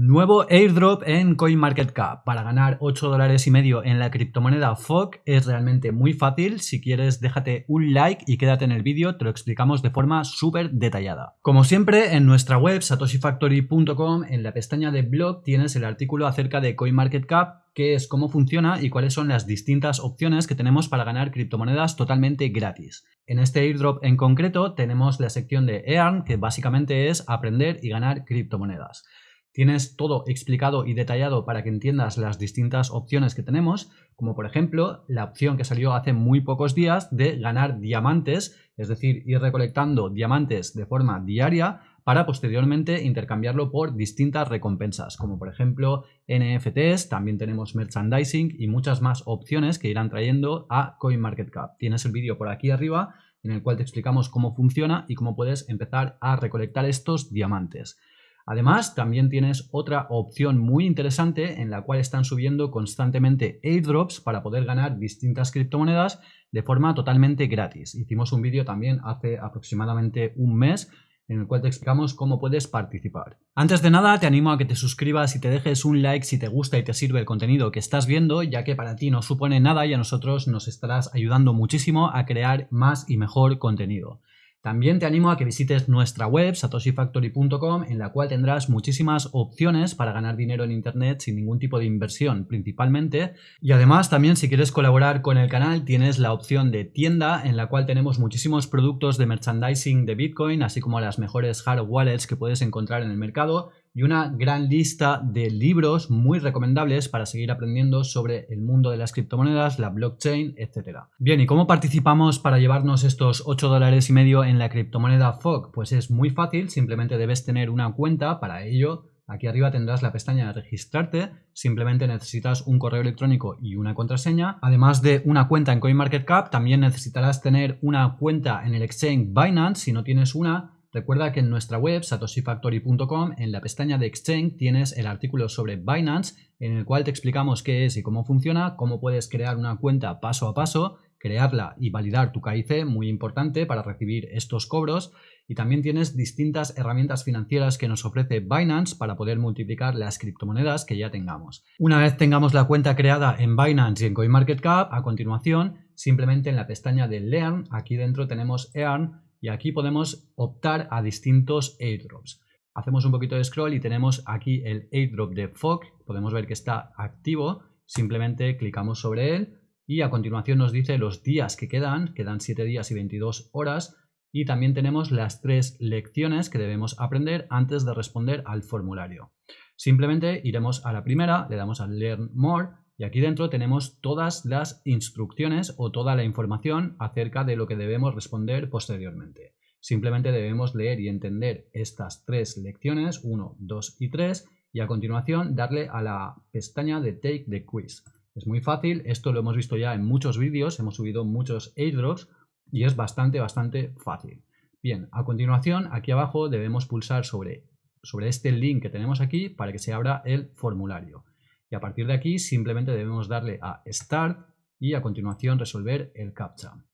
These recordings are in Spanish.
Nuevo airdrop en CoinMarketCap. Para ganar 8 dólares y medio en la criptomoneda FOG es realmente muy fácil. Si quieres, déjate un like y quédate en el vídeo, te lo explicamos de forma súper detallada. Como siempre, en nuestra web satoshifactory.com, en la pestaña de blog, tienes el artículo acerca de CoinMarketCap, qué es, cómo funciona y cuáles son las distintas opciones que tenemos para ganar criptomonedas totalmente gratis. En este airdrop en concreto tenemos la sección de Earn, que básicamente es aprender y ganar criptomonedas. Tienes todo explicado y detallado para que entiendas las distintas opciones que tenemos, como por ejemplo la opción que salió hace muy pocos días de ganar diamantes, es decir, ir recolectando diamantes de forma diaria para posteriormente intercambiarlo por distintas recompensas, como por ejemplo NFTs, también tenemos merchandising y muchas más opciones que irán trayendo a CoinMarketCap. Tienes el vídeo por aquí arriba en el cual te explicamos cómo funciona y cómo puedes empezar a recolectar estos diamantes. Además, también tienes otra opción muy interesante en la cual están subiendo constantemente airdrops para poder ganar distintas criptomonedas de forma totalmente gratis. Hicimos un vídeo también hace aproximadamente un mes en el cual te explicamos cómo puedes participar. Antes de nada, te animo a que te suscribas y te dejes un like si te gusta y te sirve el contenido que estás viendo, ya que para ti no supone nada y a nosotros nos estarás ayudando muchísimo a crear más y mejor contenido. También te animo a que visites nuestra web satoshifactory.com en la cual tendrás muchísimas opciones para ganar dinero en internet sin ningún tipo de inversión principalmente. Y además también si quieres colaborar con el canal tienes la opción de tienda en la cual tenemos muchísimos productos de merchandising de Bitcoin así como las mejores hard wallets que puedes encontrar en el mercado y una gran lista de libros muy recomendables para seguir aprendiendo sobre el mundo de las criptomonedas, la blockchain, etc. Bien, ¿y cómo participamos para llevarnos estos 8 dólares y medio en la criptomoneda FOG? Pues es muy fácil, simplemente debes tener una cuenta para ello. Aquí arriba tendrás la pestaña de registrarte, simplemente necesitas un correo electrónico y una contraseña. Además de una cuenta en CoinMarketCap, también necesitarás tener una cuenta en el exchange Binance. Si no tienes una, Recuerda que en nuestra web satoshifactory.com en la pestaña de Exchange tienes el artículo sobre Binance en el cual te explicamos qué es y cómo funciona, cómo puedes crear una cuenta paso a paso, crearla y validar tu KIC, muy importante para recibir estos cobros y también tienes distintas herramientas financieras que nos ofrece Binance para poder multiplicar las criptomonedas que ya tengamos. Una vez tengamos la cuenta creada en Binance y en CoinMarketCap, a continuación, simplemente en la pestaña de Learn, aquí dentro tenemos Earn y aquí podemos optar a distintos airdrops. Hacemos un poquito de scroll y tenemos aquí el airdrop de FOG, podemos ver que está activo, simplemente clicamos sobre él y a continuación nos dice los días que quedan, quedan 7 días y 22 horas y también tenemos las tres lecciones que debemos aprender antes de responder al formulario. Simplemente iremos a la primera, le damos a Learn More y aquí dentro tenemos todas las instrucciones o toda la información acerca de lo que debemos responder posteriormente. Simplemente debemos leer y entender estas tres lecciones, 1, 2 y 3, y a continuación darle a la pestaña de Take the Quiz. Es muy fácil, esto lo hemos visto ya en muchos vídeos, hemos subido muchos airdrops y es bastante, bastante fácil. Bien, a continuación aquí abajo debemos pulsar sobre, sobre este link que tenemos aquí para que se abra el formulario. Y a partir de aquí simplemente debemos darle a Start y a continuación resolver el CAPTCHA.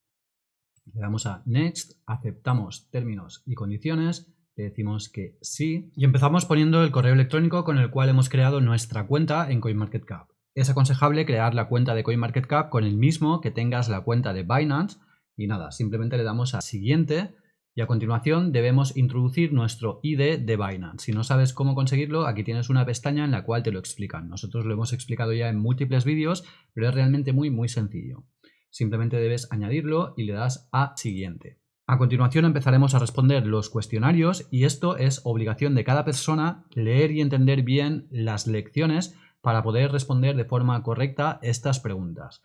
Le damos a Next, aceptamos términos y condiciones, le decimos que sí y empezamos poniendo el correo electrónico con el cual hemos creado nuestra cuenta en CoinMarketCap. Es aconsejable crear la cuenta de CoinMarketCap con el mismo que tengas la cuenta de Binance y nada, simplemente le damos a siguiente y a continuación debemos introducir nuestro ID de Binance. Si no sabes cómo conseguirlo, aquí tienes una pestaña en la cual te lo explican. Nosotros lo hemos explicado ya en múltiples vídeos, pero es realmente muy muy sencillo. Simplemente debes añadirlo y le das a siguiente. A continuación empezaremos a responder los cuestionarios y esto es obligación de cada persona leer y entender bien las lecciones para poder responder de forma correcta estas preguntas.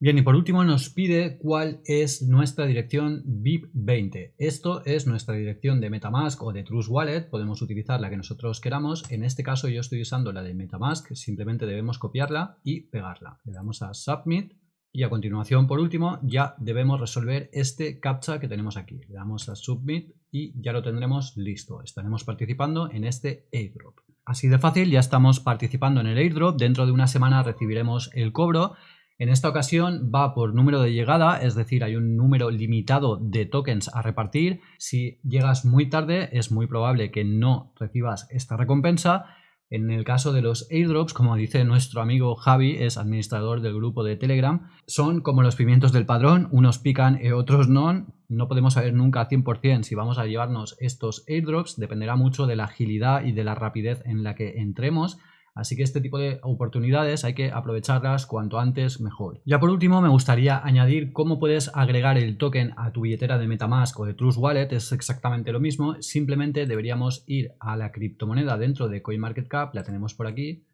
Bien, y por último nos pide cuál es nuestra dirección BIP20. Esto es nuestra dirección de Metamask o de Trust Wallet, podemos utilizar la que nosotros queramos. En este caso yo estoy usando la de Metamask, simplemente debemos copiarla y pegarla. Le damos a Submit Y a continuación, por último, ya debemos resolver este captcha que tenemos aquí. Le damos a Submit y ya lo tendremos listo. Estaremos participando en este airdrop. Así de fácil, ya estamos participando en el airdrop. Dentro de una semana recibiremos el cobro. En esta ocasión va por número de llegada, es decir, hay un número limitado de tokens a repartir. Si llegas muy tarde, es muy probable que no recibas esta recompensa. En el caso de los airdrops, como dice nuestro amigo Javi, es administrador del grupo de Telegram, son como los pimientos del padrón, unos pican y otros no. No podemos saber nunca 100% si vamos a llevarnos estos airdrops, dependerá mucho de la agilidad y de la rapidez en la que entremos. Así que este tipo de oportunidades hay que aprovecharlas cuanto antes mejor. Ya por último me gustaría añadir cómo puedes agregar el token a tu billetera de Metamask o de Trust Wallet. Es exactamente lo mismo, simplemente deberíamos ir a la criptomoneda dentro de CoinMarketCap, la tenemos por aquí.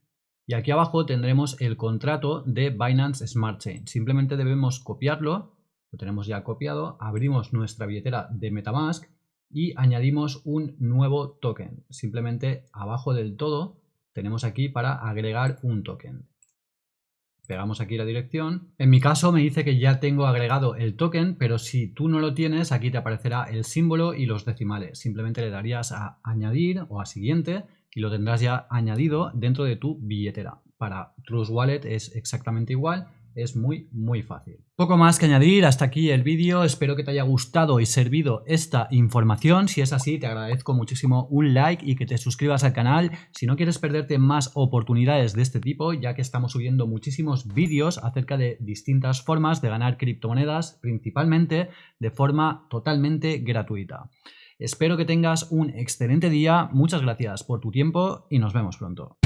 Y aquí abajo tendremos el contrato de Binance Smart Chain. Simplemente debemos copiarlo, lo tenemos ya copiado, abrimos nuestra billetera de Metamask y añadimos un nuevo token. Simplemente abajo del todo tenemos aquí para agregar un token. Pegamos aquí la dirección. En mi caso me dice que ya tengo agregado el token, pero si tú no lo tienes, aquí te aparecerá el símbolo y los decimales. Simplemente le darías a añadir o a siguiente y lo tendrás ya añadido dentro de tu billetera. Para Trust Wallet es exactamente igual es muy muy fácil. Poco más que añadir, hasta aquí el vídeo, espero que te haya gustado y servido esta información, si es así te agradezco muchísimo un like y que te suscribas al canal, si no quieres perderte más oportunidades de este tipo, ya que estamos subiendo muchísimos vídeos acerca de distintas formas de ganar criptomonedas, principalmente de forma totalmente gratuita. Espero que tengas un excelente día, muchas gracias por tu tiempo y nos vemos pronto.